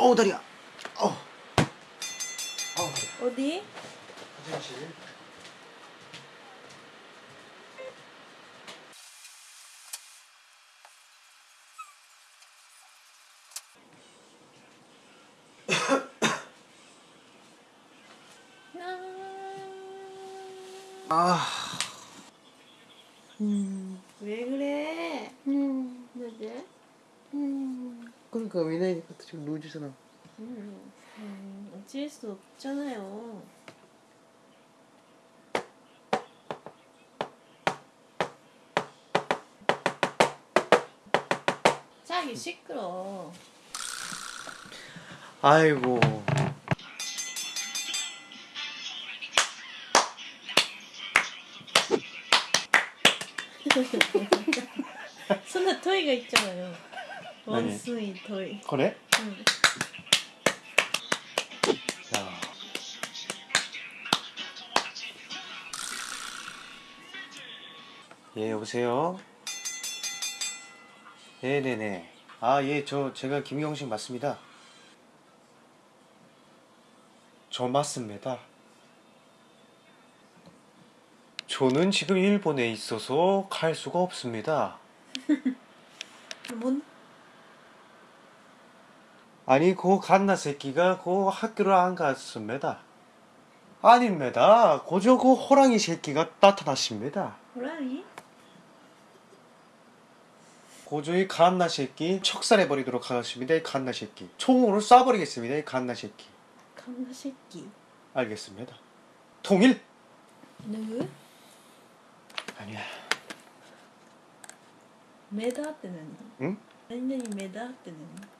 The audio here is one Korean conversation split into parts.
다리, 어 다리야, 어, 어. 어디? 화장실. 아, 음, 왜 그래? 음, 왜? 음. 그러니까 미나이니까 또 지금 누워주잖아. 음, 음, 어쩔 수 없잖아요. 자기 시끄러. 아이고. 손에 토이가 있잖아요. 아니. 원숭이 토이. 그래? 응. 야. 예, 여보세요? 네네네. 아, 예, 저, 제가 김경식 맞습니다. 저 맞습니다. 저는 지금 일본에 있어서 갈 수가 없습니다. 뭔? 아니 그 갓나 새끼가 그 학교를 안 갔습니다. 아닙니다. 고저 그 호랑이 새끼가 나타났습니다. 호랑이? 고조의 갓나 새끼 척살해버리도록 하겠습니다. 갓나 새끼. 총으로 쏴버리겠습니다. 갓나 새끼. 갓나 새끼. 알겠습니다. 통일! 누구? 아니야. 메다 때는? 응? 완전히 메다 때는?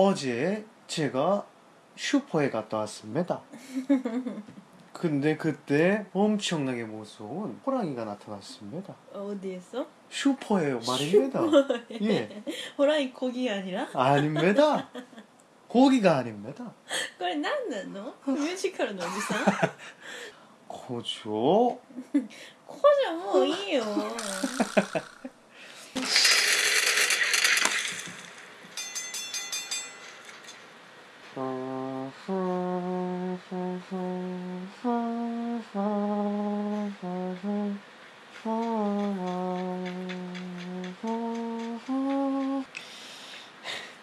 어제 제가 슈퍼에 갔다 왔습니다. 근데 그때 엄청나게 무서운 호랑이가 나타났습니다. 어디에서? 슈퍼에요 말입니다. 슈퍼에. 예. 호랑이 거기 아니라? 아닙니다. 고기가 아닙니다. 그걸 난나노? 뮤지컬 어디서? 고죠. 고죠 뭐 이요.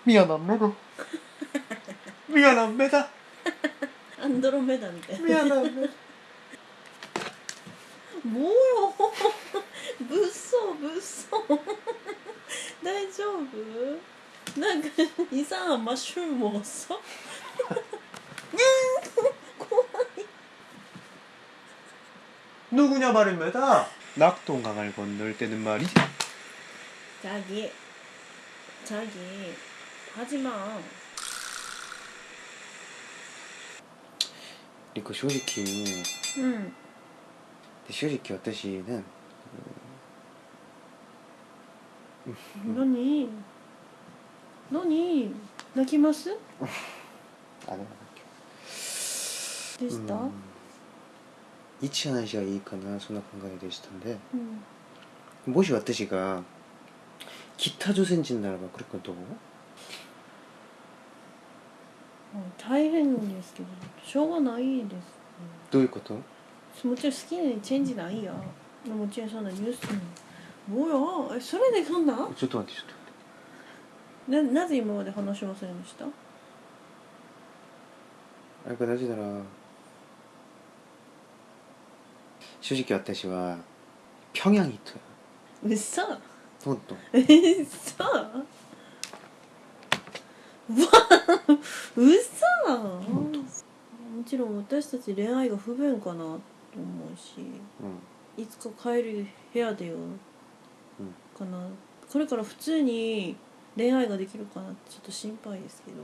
미안합니다. 미안합니다. アンドロメダみたいな 미안합니다. もうよ物騒物騒大丈夫なんかイさんはマッシュルーム먹었어 누구냐 말입니다. 낙동강을 건널 때는 말이지. 자기 자기 하지마 그리고 솔직히 うん 솔직히 私는 何何泣きます 안 해요. でした、 음, 이치하는 씨가 이익하나そんな考えでしたんでうん、 모시 왔듯이가 기타 조센진다라고 그럴 건どう 大変ですけどしょうがないです、 どういうこと もちろん好きにチェンジないよもちろんそんなニュースもうやえそれでそんなちょっと待ってちょっと待ってななぜ今まで話しませんでしたやっぱなぜなら 正直私は평양이 있어요 うっそほんとえっそううわうそもちろん私たち恋愛が不便かなと思うしうんいつか帰る部屋でよ、かなこれから普通に恋愛ができるかなってちょっと心配ですけど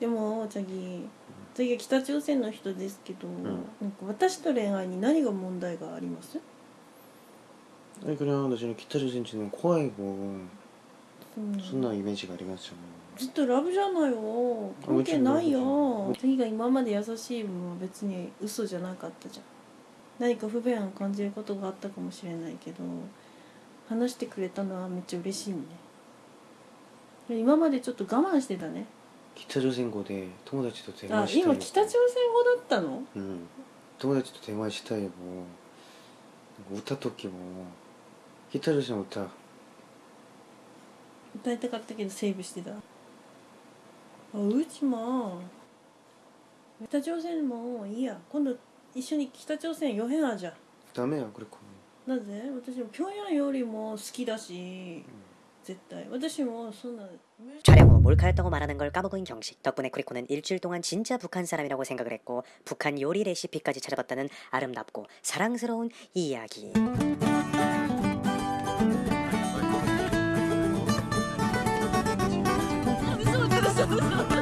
でもチャギチャギは北朝鮮の人ですけど、なんか私と恋愛に何が問題があります？え、これは私の北朝鮮人の怖い子そんなイメージがありますよね。ずっとラブじゃないよ。関係ないよ。次が今まで優しい分は別に嘘じゃなかったじゃん。何か不便を感じることがあったかもしれないけど話してくれたのはめっちゃ嬉しいね。今までちょっと我慢してたね。北朝鮮語で友達と電話したい今北朝鮮語だったの？うん。友達と電話したいも歌時も北朝鮮の歌歌いたかったけどセーブしてた。あうちも。北朝鮮もいいや。今度一緒に北朝鮮ヨヘアじゃん。ダメやこれこなぜ？私も平壌よりも好きだし、うん。 촬영 후 몰카였다고 말하는 걸 까먹은 경식. 덕분에 쿠리코는 일주일 동안 진짜 북한 사람이라고 생각을 했고 북한 요리 레시피까지 찾아봤다는 아름답고 사랑스러운 이야기. 아, 무서워 무서워.